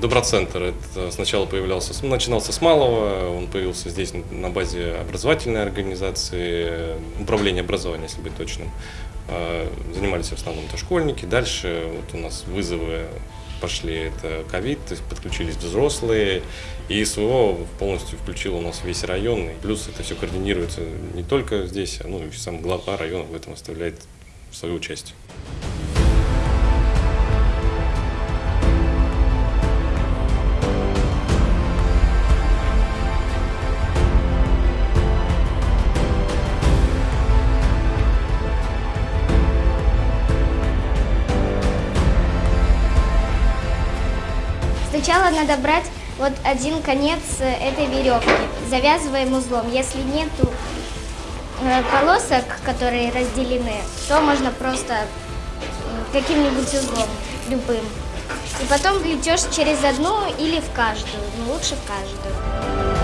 Доброцентр. Это сначала появлялся, начинался с малого, он появился здесь на базе образовательной организации, управления образования, если быть точным. А, занимались в основном это школьники. Дальше вот у нас вызовы пошли, это ковид, то подключились взрослые, и СВО полностью включил у нас весь район, и плюс это все координируется не только здесь, ну и сам глава района в этом оставляет свою часть. Сначала надо брать вот один конец э, этой веревки, завязываем узлом. Если нету э, полосок, которые разделены, то можно просто каким-нибудь узлом, любым. И потом плетешь через одну или в каждую, но лучше в каждую.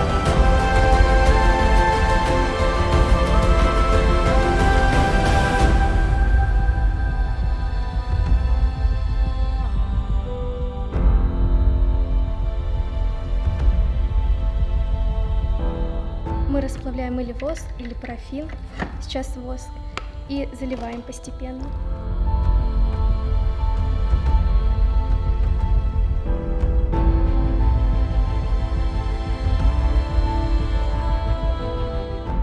Расплавляем или воск, или парафин, сейчас воск, и заливаем постепенно.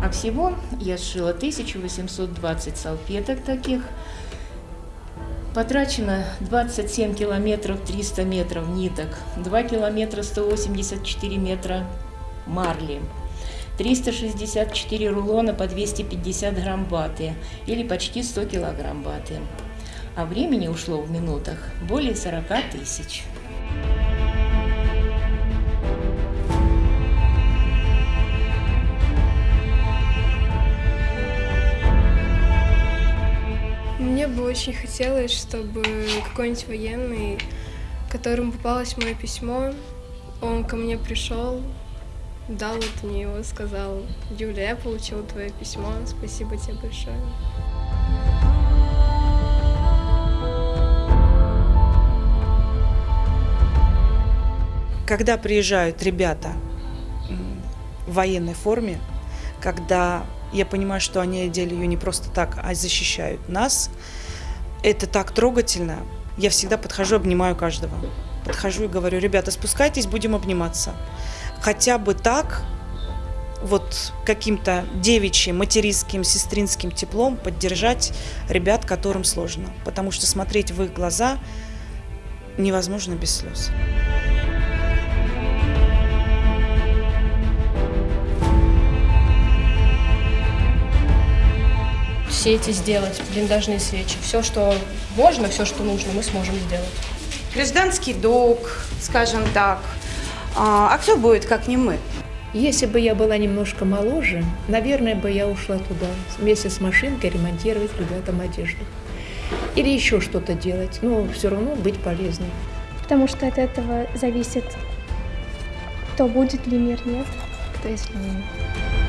А всего я сшила 1820 салфеток таких. Потрачено 27 километров 300 метров ниток, 2 километра 184 метра марли. 364 рулона по 250 грамм ваты или почти 100 килограмм ваты. А времени ушло в минутах более 40 тысяч. Мне бы очень хотелось, чтобы какой-нибудь военный, которому попалось мое письмо, он ко мне пришел, дал вот мне его, сказал, Юля, я получил твое письмо, спасибо тебе большое. Когда приезжают ребята в военной форме, когда я понимаю, что они одели ее не просто так, а защищают нас, это так трогательно. Я всегда подхожу, обнимаю каждого. Подхожу и говорю, ребята, спускайтесь, будем обниматься хотя бы так, вот каким-то девичьим, материнским, сестринским теплом поддержать ребят, которым сложно. Потому что смотреть в их глаза невозможно без слез. Все эти сделать, блиндажные свечи. Все, что можно, все, что нужно, мы сможем сделать. Гражданский долг, скажем так, а, а кто будет, как не мы? Если бы я была немножко моложе, наверное, бы я ушла туда вместе с машинкой ремонтировать ребятам одежду. Или еще что-то делать, но все равно быть полезной. Потому что от этого зависит, то будет ли мир, нет. Кто если не